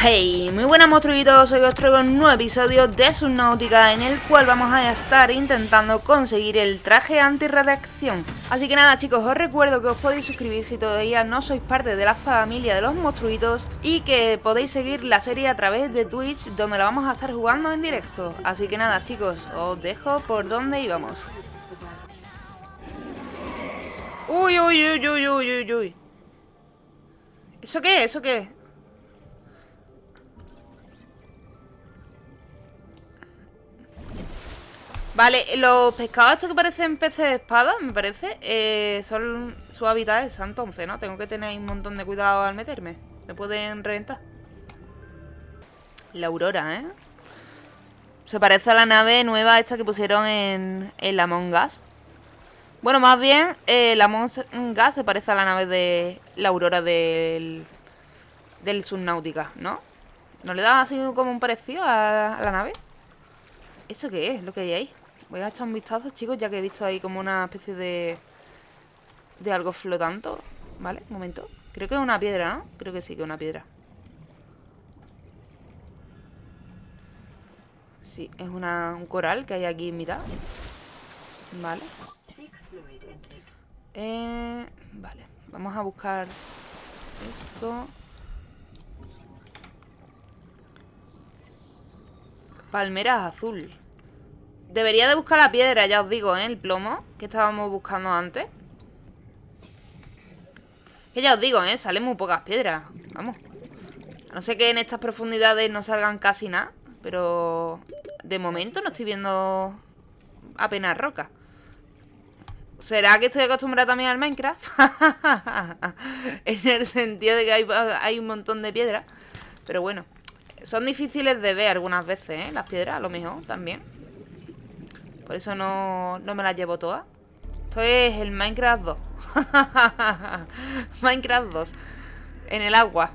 Hey, muy buenas monstruitos, hoy os traigo un nuevo episodio de Subnautica en el cual vamos a estar intentando conseguir el traje anti-radiación. Así que nada chicos, os recuerdo que os podéis suscribir si todavía no sois parte de la familia de los monstruitos y que podéis seguir la serie a través de Twitch donde la vamos a estar jugando en directo. Así que nada chicos, os dejo por donde íbamos. Uy, uy, uy, uy, uy, uy, uy. ¿Eso qué? ¿Eso qué? Vale, los pescados estos que parecen peces de espada, me parece, eh, son su hábitat es entonces, ¿no? Tengo que tener un montón de cuidado al meterme. Me pueden reventar. La aurora, ¿eh? Se parece a la nave nueva esta que pusieron en, en la Among Us. Bueno, más bien, eh, la Among Us se parece a la nave de la aurora del, del Subnautica, ¿no? ¿No le da así como un parecido a, a la nave? ¿Eso qué es? Lo que hay ahí. Voy a echar un vistazo, chicos, ya que he visto ahí como una especie de... De algo flotando. ¿Vale? Un momento. Creo que es una piedra, ¿no? Creo que sí que es una piedra. Sí, es un coral que hay aquí en mitad. Vale. Eh, vale. Vamos a buscar esto. Palmeras azul. Debería de buscar la piedra, ya os digo, ¿eh? El plomo que estábamos buscando antes. Que ya os digo, ¿eh? Salen muy pocas piedras. Vamos. No sé que en estas profundidades no salgan casi nada. Pero de momento no estoy viendo apenas roca. ¿Será que estoy acostumbrada también al Minecraft? en el sentido de que hay, hay un montón de piedras. Pero bueno. Son difíciles de ver algunas veces, ¿eh? Las piedras, a lo mejor, también. Por eso no, no me las llevo todas. Esto es el Minecraft 2. Minecraft 2. En el agua.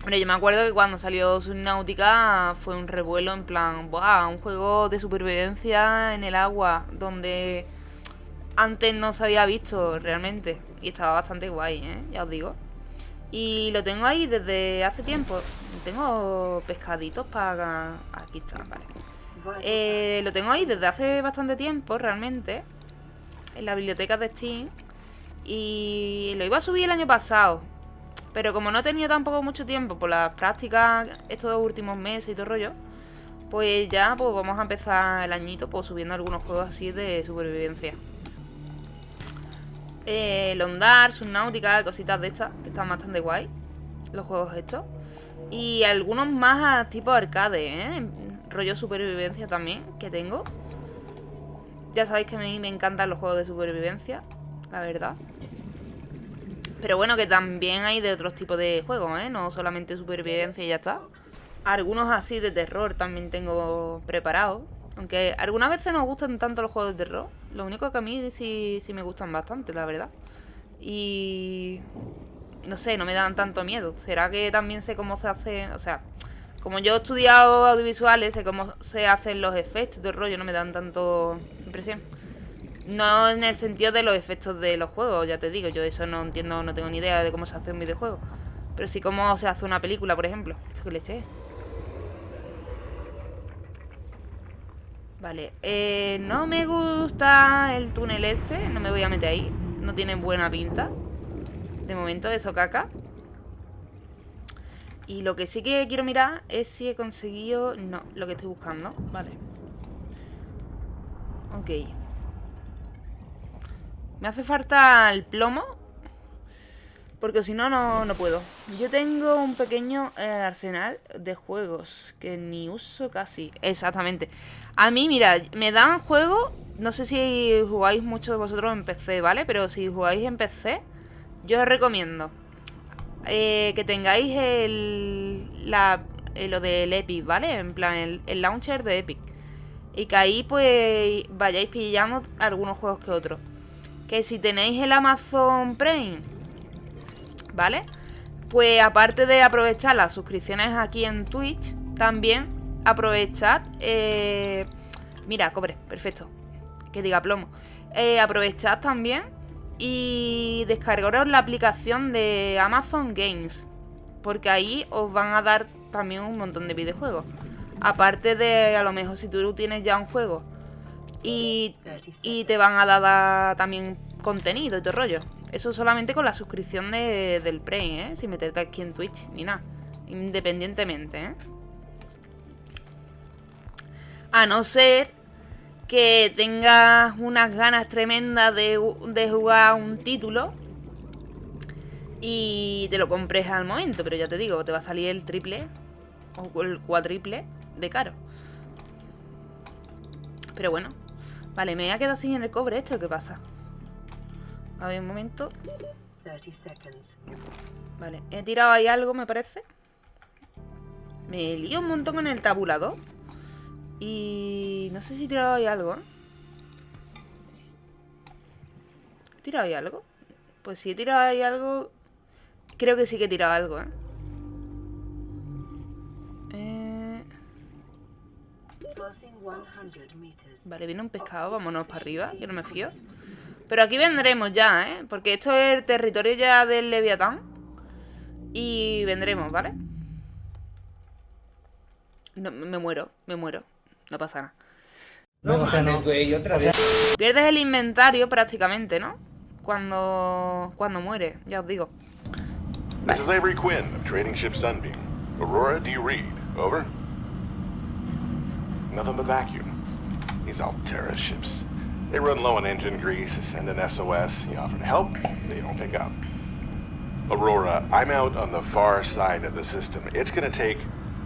Hombre, yo me acuerdo que cuando salió Subnautica fue un revuelo en plan, ¡buah! Un juego de supervivencia en el agua, donde antes no se había visto realmente. Y estaba bastante guay, ¿eh? Ya os digo. Y lo tengo ahí desde hace tiempo. Tengo pescaditos para... Aquí está, vale. Eh, lo tengo ahí desde hace bastante tiempo, realmente. En la biblioteca de Steam. Y lo iba a subir el año pasado. Pero como no he tenido tampoco mucho tiempo por las prácticas estos últimos meses y todo el rollo, pues ya pues vamos a empezar el añito pues subiendo algunos juegos así de supervivencia. Eh, Londar, Subnautica, cositas de estas, que están bastante guay. Los juegos estos. Y algunos más tipo arcade, ¿eh? Rollo supervivencia también que tengo. Ya sabéis que a mí me encantan los juegos de supervivencia, la verdad. Pero bueno, que también hay de otros tipos de juegos, ¿eh? No solamente supervivencia y ya está. Algunos así de terror también tengo preparados. Aunque algunas veces no gustan tanto los juegos de terror. Lo único que a mí sí, sí me gustan bastante, la verdad. Y... No sé, no me dan tanto miedo. ¿Será que también sé cómo se hace? O sea, como yo he estudiado audiovisuales, sé cómo se hacen los efectos del rollo, no me dan tanto impresión. No en el sentido de los efectos de los juegos, ya te digo, yo eso no entiendo, no tengo ni idea de cómo se hace un videojuego. Pero sí cómo se hace una película, por ejemplo. Esto que le eché. Vale, eh, no me gusta el túnel este, no me voy a meter ahí. No tiene buena pinta. De momento, eso caca. Y lo que sí que quiero mirar es si he conseguido... No, lo que estoy buscando. Vale. Ok. Me hace falta el plomo. Porque si no, no, puedo. Yo tengo un pequeño eh, arsenal de juegos que ni uso casi. Exactamente. A mí, mira, me dan juegos... No sé si jugáis mucho de vosotros en PC, ¿vale? Pero si jugáis en PC, yo os recomiendo eh, que tengáis el, eh, lo del Epic, ¿vale? En plan, el, launcher de Epic. Y que ahí pues vayáis pillando algunos juegos que otros. Que si tenéis el Amazon Prime, ¿vale? Pues aparte de aprovechar las suscripciones aquí en Twitch, también aprovechad... Eh, mira, cobre, perfecto. Que diga plomo. aprovechad también y descargaros la aplicación de Amazon Games, Porque ahí os van a dar también un montón de videojuegos. Aparte de, a lo mejor, si tú tienes ya un juego y, y te van a dar también contenido y todo rollo. Eso solamente con la suscripción de, del Prey, ¿eh? Sin meterte aquí en Twitch ni nada. Independientemente, ¿eh? A no ser que tengas unas ganas tremendas de, de jugar un título y te lo compres al momento. Pero ya te digo, te va a salir el triple o el cuatriple de caro. Pero bueno. Vale, me voy a quedar sin el cobre esto. ¿Qué pasa? A ver, un momento. Vale, he tirado ahí algo, me parece. Me lío un montón en el tabulador. Y no sé si he tirado ahí algo, ¿eh? ¿He tirado ahí algo? Pues si he tirado ahí algo... Creo que sí que he tirado algo, ¿eh? eh... Vale, viene un pescado, vámonos para arriba, que no me fío. Pero aquí vendremos ya, ¿eh? Porque esto es el territorio ya del Leviatán. Y vendremos, ¿vale? Me muero, me muero. No pasa nada. No, o sea, no. otra vez. Pierdes el inventario prácticamente, ¿no? Cuando, cuando muere, ya os digo. This is Avery Quinn of Trading Ship Sunbeam. Aurora, do you read? Over? Nothing but vacuum. These Altera ships. They run low on engine grease, send an SOS, you offer to help, they don't pick up. Aurora, I'm out on the far side of the system. It's gonna take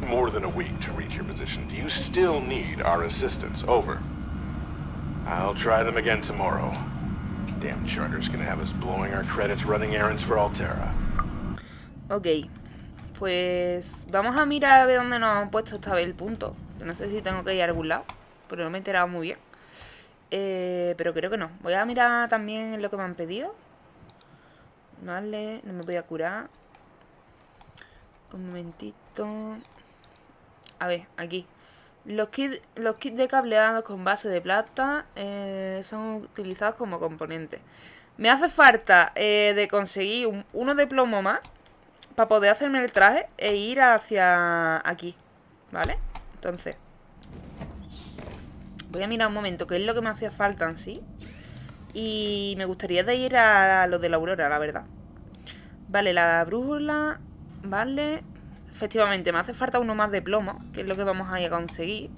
more than a week to reach your position. Do you still need our assistance? Over. I'll try them again tomorrow. Damn charter's gonna have us blowing our credits running errands for Altera. Ok, pues vamos a mirar a ver dónde nos han puesto esta vez el punto. No sé si tengo que ir a algún lado, pero no me he enterado muy bien. Eh, pero creo que no. Voy a mirar también lo que me han pedido. Vale, no me voy a curar. Un momentito. A ver, aquí. Los kits, los kits de cableado con base de plata eh, son utilizados como componentes. Me hace falta eh, de conseguir uno de plomo más para poder hacerme el traje e ir hacia aquí, ¿vale? Entonces, voy a mirar un momento qué es lo que me hacía falta en sí. Y me gustaría de ir a lo de la aurora, la verdad. Vale, la brújula, vale... Efectivamente, me hace falta uno más de plomo, que es lo que vamos a ir a conseguir.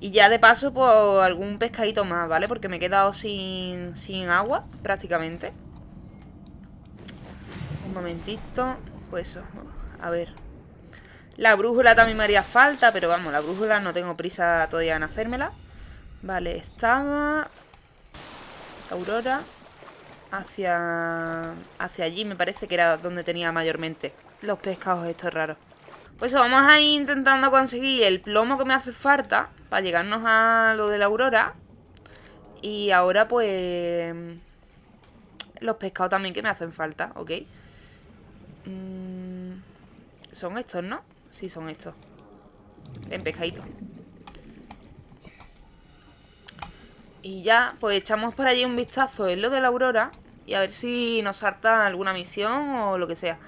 Y ya de paso, pues algún pescadito más, ¿vale? Porque me he quedado sin, sin agua, prácticamente. Un momentito. Pues eso, a ver. La brújula también me haría falta, pero vamos, la brújula no tengo prisa todavía en hacérmela. Vale, estaba... Aurora. Hacia... Hacia allí me parece que era donde tenía mayormente los pescados estos raros. Pues vamos a ir intentando conseguir el plomo que me hace falta para llegarnos a lo de la aurora. Y ahora pues... Los pescados también que me hacen falta, ¿ok? Mm, son estos, ¿no? Sí, son estos. En pescadito. Y ya, pues echamos por allí un vistazo en lo de la aurora. Y a ver si nos salta alguna misión o lo que sea.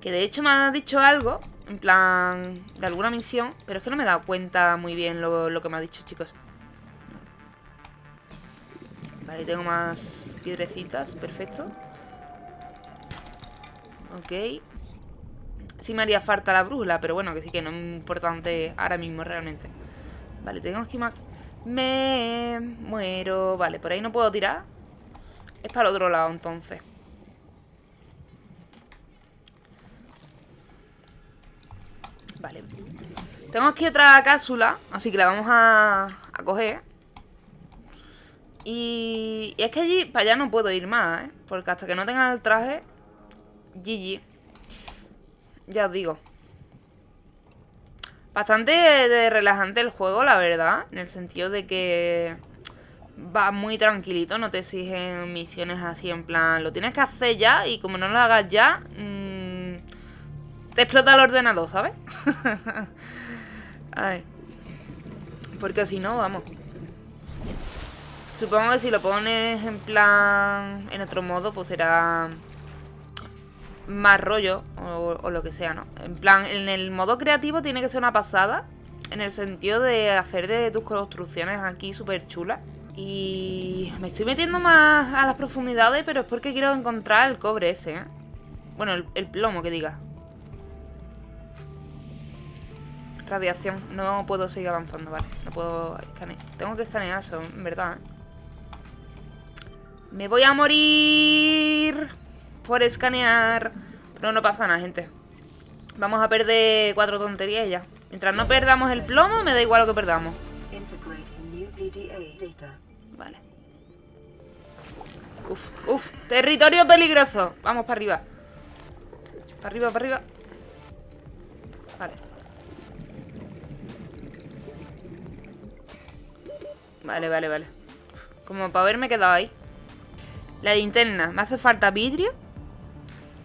Que de hecho me ha dicho algo en plan, de alguna misión. Pero es que no me he dado cuenta muy bien lo, que me ha dicho, chicos. Vale, tengo más piedrecitas. Perfecto. Ok. Sí me haría falta la brújula, pero bueno, que sí que no es importante ahora mismo realmente. Vale, tengo aquí más... Me muero. Vale, por ahí no puedo tirar. Es para el otro lado, entonces. Vale. Tengo aquí otra cápsula, así que la vamos a, a coger. Y, y, es que allí, para allá no puedo ir más, ¿eh? Porque hasta que no tenga el traje, GG. Ya os digo. Bastante relajante el juego, la verdad. En el sentido de que va muy tranquilito, no te exigen misiones así en plan... Lo tienes que hacer ya y como no lo hagas ya... Mmm, te explota el ordenador, ¿sabes? Porque si no, vamos. Supongo que si lo pones en plan... En otro modo, pues será... más rollo o, lo que sea, ¿no? En plan, en el modo creativo tiene que ser una pasada. En el sentido de hacer de tus construcciones aquí súper chulas. Y me estoy metiendo más a las profundidades, pero es porque quiero encontrar el cobre ese, ¿eh? Bueno, el, plomo que diga. Radiación. No puedo seguir avanzando, vale. No puedo escanear. Tengo que escanear eso, en verdad, ¿eh? Me voy a morir por escanear. Pero no pasa nada, gente. Vamos a perder cuatro tonterías ya. Mientras no perdamos el plomo, me da igual lo que perdamos. Vale. Uf, uf. Territorio peligroso. Vamos para arriba. Para arriba, para arriba. Vale. Vale, vale, vale. Como para haberme quedado ahí. La linterna. Me hace falta vidrio.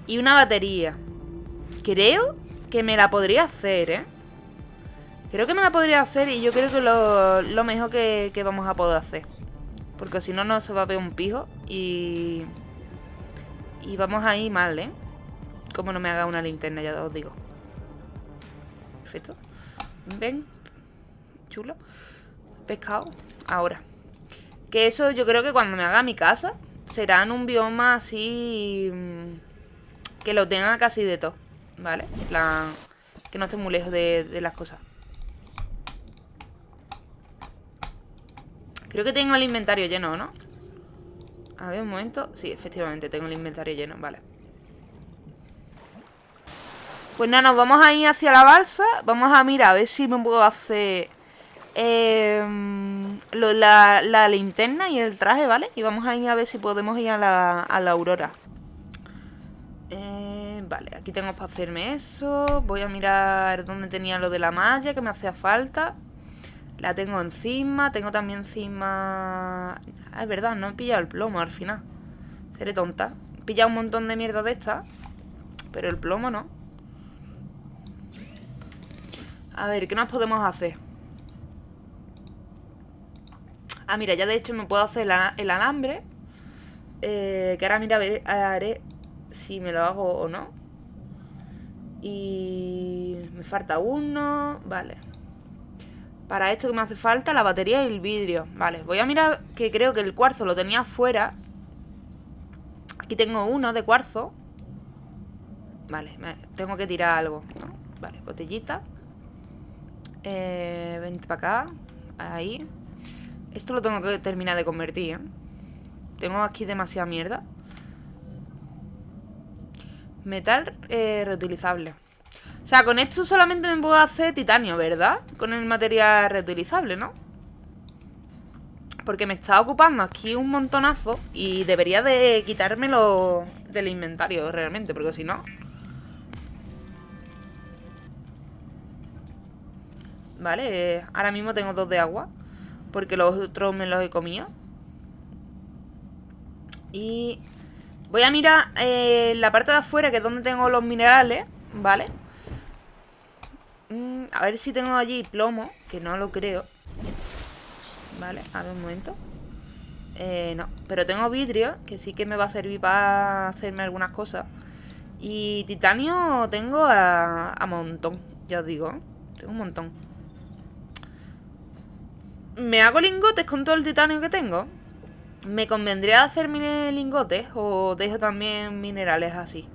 Y una batería. Creo que me la podría hacer, ¿eh? Creo que me la podría hacer y yo creo que lo, lo mejor que, que, vamos a poder hacer. Porque si no, no se va a ver un pijo y... Y vamos ahí mal, ¿eh? Como no me haga una linterna, ya os digo. Perfecto. Ven. Chulo. Pescado. Ahora. Que eso yo creo que cuando me haga mi casa será en un bioma así... Mm, que lo tenga casi de todo, ¿vale? En plan, que no esté muy lejos de, las cosas. Creo que tengo el inventario lleno, ¿no? A ver, un momento. Sí, efectivamente, tengo el inventario lleno, vale. Pues nada, nos vamos a ir hacia la balsa. Vamos a mirar a ver si me puedo hacer eh, la, linterna y el traje, ¿vale? Y vamos a ir a ver si podemos ir a la, aurora. Eh, vale, aquí tengo para hacerme eso. Voy a mirar dónde tenía lo de la malla que me hacía falta. La tengo encima. Tengo también encima... Ah, es verdad, no he pillado el plomo al final. Seré tonta. He pillado un montón de mierda de esta. Pero el plomo no. A ver, ¿qué nos podemos hacer? Ah, mira, ya de hecho me puedo hacer el alambre. Eh, que ahora mira, ver, haré si me lo hago o no. Y me falta uno. Vale. Para esto que me hace falta la batería y el vidrio. Vale, voy a mirar que creo que el cuarzo lo tenía afuera. Aquí tengo uno de cuarzo. Vale, tengo que tirar algo, Vale, botellita. Eh, vente para acá. Ahí. Esto lo tengo que terminar de convertir, ¿eh? Tengo aquí demasiada mierda. Metal eh, reutilizable. O sea, con esto solamente me puedo hacer titanio, ¿verdad? Con el material reutilizable, ¿no? Porque me está ocupando aquí un montonazo y debería de quitármelo del inventario realmente, porque si no... Vale, ahora mismo tengo dos de agua Porque los otros me los he comido Y Voy a mirar eh, la parte de afuera, que es donde tengo los minerales, ¿vale? Mm, a ver si tengo allí plomo, que no lo creo. Vale, a ver un momento. Eh, no, pero tengo vidrio, que sí que me va a servir para hacerme algunas cosas. Y titanio tengo a, a montón, ya os digo. Tengo un montón. ¿Me hago lingotes con todo el titanio que tengo? ¿Me convendría hacerme lingotes o dejo también minerales así?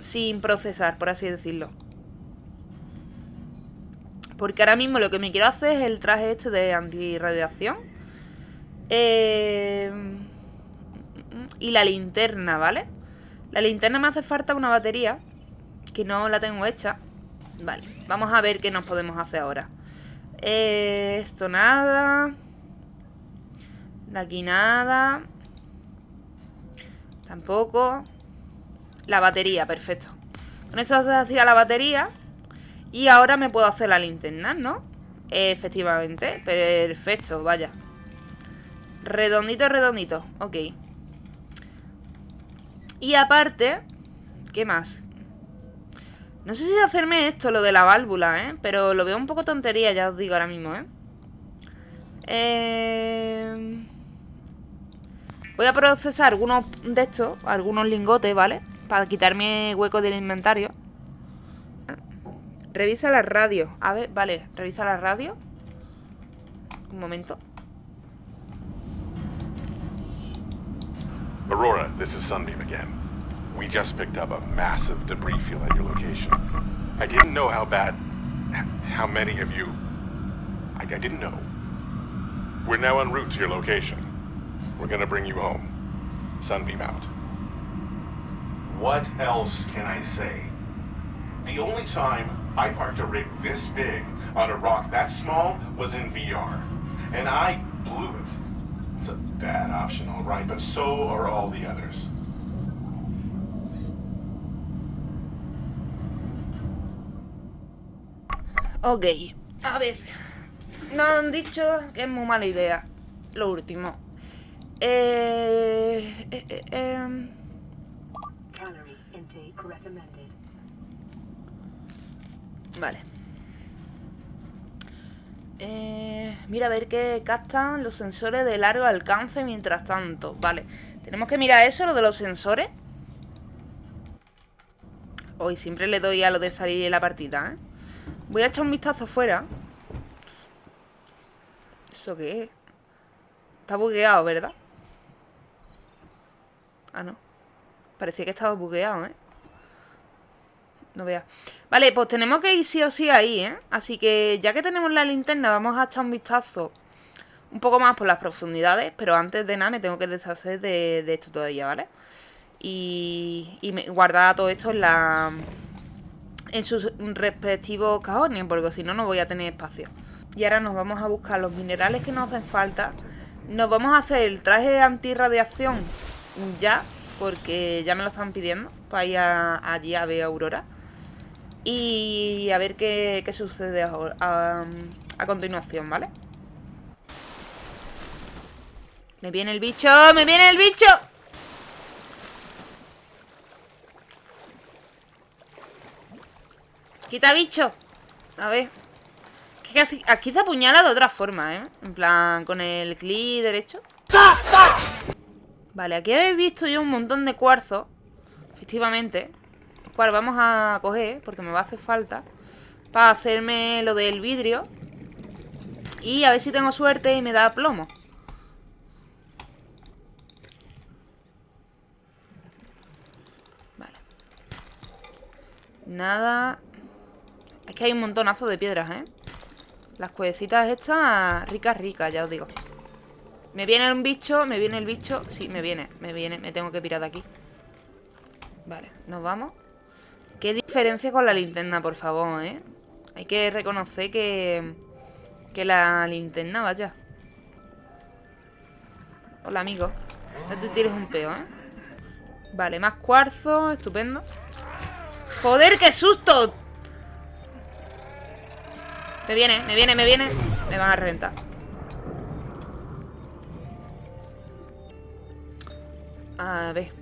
Sin procesar, por así decirlo. Porque ahora mismo lo que me quiero hacer es el traje este de antirradiación. Eh... Y la linterna, ¿vale? La linterna me hace falta una batería. Que no la tengo hecha. Vale, vamos a ver qué nos podemos hacer ahora. Esto nada. De aquí nada. Tampoco. La batería, perfecto. Con esto se hacía la batería. Y ahora me puedo hacer la linterna, ¿no? Efectivamente. Perfecto, vaya. Redondito, redondito. Ok. Y aparte... ¿Qué más? No sé si hacerme esto, lo de la válvula, ¿eh? Pero lo veo un poco tontería, ya os digo ahora mismo, ¿eh? Eh... Voy a procesar algunos de estos, algunos lingotes, ¿vale? Para quitarme hueco del inventario. Revisa la radio. A ver, vale, revisa la radio. Un momento. Aurora, this is Sunbeam again. We just picked up a massive debris field at your location. I didn't know how bad... how many of you... I, I didn't know. We're now en route to your location. We're gonna bring you home. Sunbeam out. What else can I say? The only time I parked a rig this big on a rock that small was in VR. And I blew it. It's a bad option, all right, but so are all the others. Ok, a ver. Nos han dicho que es muy mala idea. Lo último. Eh, eh, eh, eh. Vale. Eh, mira a ver qué captan los sensores de largo alcance mientras tanto. Vale. Tenemos que mirar eso, lo de los sensores. Hoy siempre le doy a lo de salir en la partida, ¿eh? Voy a echar un vistazo afuera. ¿Eso qué es? Está bugueado, ¿verdad? Ah, no. Parecía que estaba bugueado, ¿eh? No vea. Vale, pues tenemos que ir sí o sí ahí, ¿eh? Así que ya que tenemos la linterna, vamos a echar un vistazo un poco más por las profundidades. Pero antes de nada me tengo que deshacer de, esto todavía, ¿vale? Y, y guardar todo esto en la en sus respectivos cajones, porque si no, no voy a tener espacio. Y ahora nos vamos a buscar los minerales que nos hacen falta. Nos vamos a hacer el traje antirradiación ya, porque ya me lo están pidiendo para ir allí a ver Aurora. Y a ver qué, qué sucede a, a continuación, ¿vale? Me viene el bicho, me viene el bicho. Quita bicho. A ver. Aquí se apuñala de otra forma, ¿eh? En plan, con el clic derecho. Vale, aquí habéis visto yo un montón de cuarzo Efectivamente Cual vamos a coger Porque me va a hacer falta Para hacerme lo del vidrio Y a ver si tengo suerte y me da plomo. Vale. Nada que hay un montonazo de piedras, ¿eh? Las cuevecitas estas, ricas, ricas, ya os digo. Me viene un bicho, me viene el bicho. Sí, me viene, me viene, me tengo que pirar de aquí. Vale, nos vamos. Qué diferencia con la linterna, por favor, ¿eh? Hay que reconocer que... Que la linterna, vaya. Hola, amigo. No te tires un peo, ¿eh? Vale, más cuarzo, estupendo. ¡Joder, qué susto! Me viene, me viene, me viene Me van a reventar A ver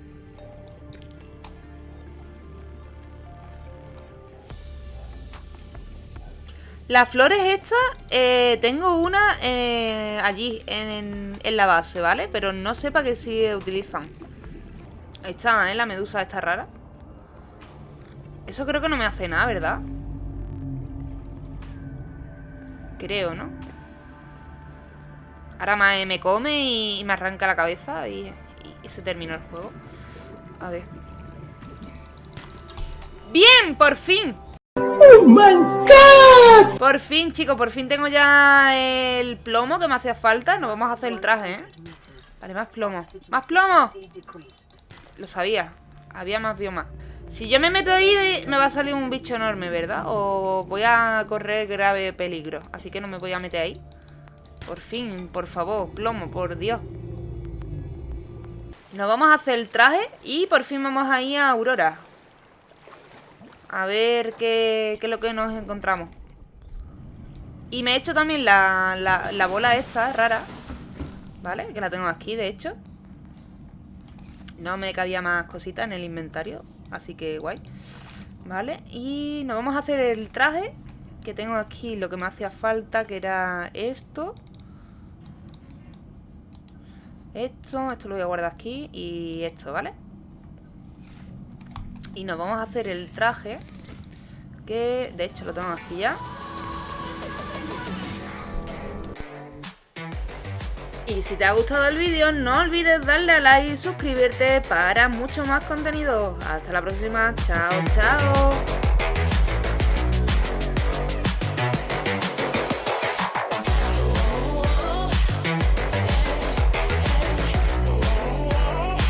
Las flores estas eh, Tengo una eh, allí en, en, la base, ¿vale? Pero no sé para qué se utilizan está, ¿eh? La medusa esta rara Eso creo que no me hace nada, ¿verdad? Creo, ¿no? Ahora me, come y, me arranca la cabeza y, se terminó el juego. A ver. ¡Bien! ¡Por fin! ¡Oh, my God! Por fin, chicos, por fin tengo ya el plomo que me hacía falta. Nos vamos a hacer el traje, ¿eh? Vale, más plomo. ¡Más plomo! Lo sabía. Había más bioma. Si yo me meto ahí me va a salir un bicho enorme, ¿verdad? O voy a correr grave peligro. Así que no me voy a meter ahí. Por fin, por favor, plomo, por Dios. Nos vamos a hacer el traje Y por fin vamos a ir a Aurora. A ver qué, qué es lo que nos encontramos. Y me he hecho también la, la, la bola esta, rara. ¿Vale? Que la tengo aquí, de hecho. No me cabía más cositas en el inventario Así que guay Vale, y nos vamos a hacer el traje Que tengo aquí lo que me hacía falta Que era esto Esto, esto lo voy a guardar aquí Y esto, ¿vale? Y nos vamos a hacer el traje. Que de hecho lo tengo aquí ya. Y si te ha gustado el vídeo, no olvides darle a like y suscribirte para mucho más contenido. Hasta la próxima. Chao, chao.